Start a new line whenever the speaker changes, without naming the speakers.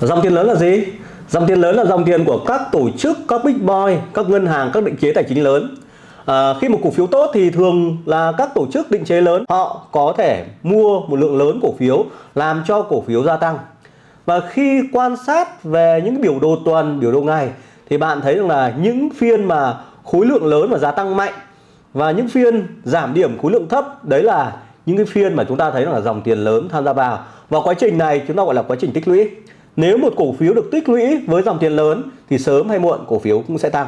Dòng tiền lớn là gì? Dòng tiền lớn là dòng tiền của các tổ chức, các big boy, các ngân hàng, các định chế tài chính lớn. À, khi một cổ phiếu tốt thì thường là các tổ chức định chế lớn họ có thể mua một lượng lớn cổ phiếu làm cho cổ phiếu gia tăng. Và khi quan sát về những biểu đồ tuần, biểu đồ ngày thì bạn thấy rằng là những phiên mà khối lượng lớn và giá tăng mạnh và những phiên giảm điểm khối lượng thấp đấy là những cái phiên mà chúng ta thấy là dòng tiền lớn tham gia vào và quá trình này chúng ta gọi là quá trình tích lũy nếu một cổ phiếu được tích lũy với dòng tiền lớn thì sớm hay muộn cổ phiếu cũng sẽ tăng.